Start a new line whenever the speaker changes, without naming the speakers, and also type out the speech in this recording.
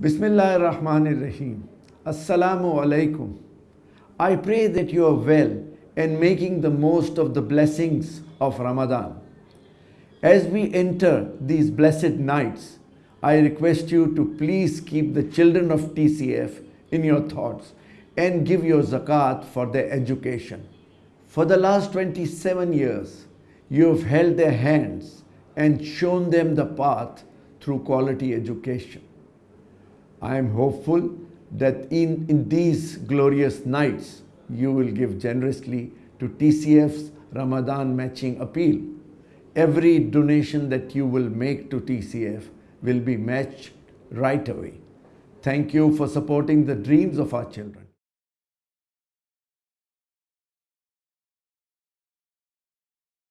Bismillah ar-Rahman ar-Rahim. Assalamu alaikum. I pray that you are well and making the most of the blessings of Ramadan. As we enter these blessed nights, I request you to please keep the children of TCF in your thoughts and give your zakat for their education. For the last 27 years, you have held their hands and shown them the path through quality education. I am hopeful that in, in these glorious nights, you will give generously to TCF's Ramadan matching appeal. Every donation that you will make to TCF will be matched right away. Thank you for supporting the dreams of our children.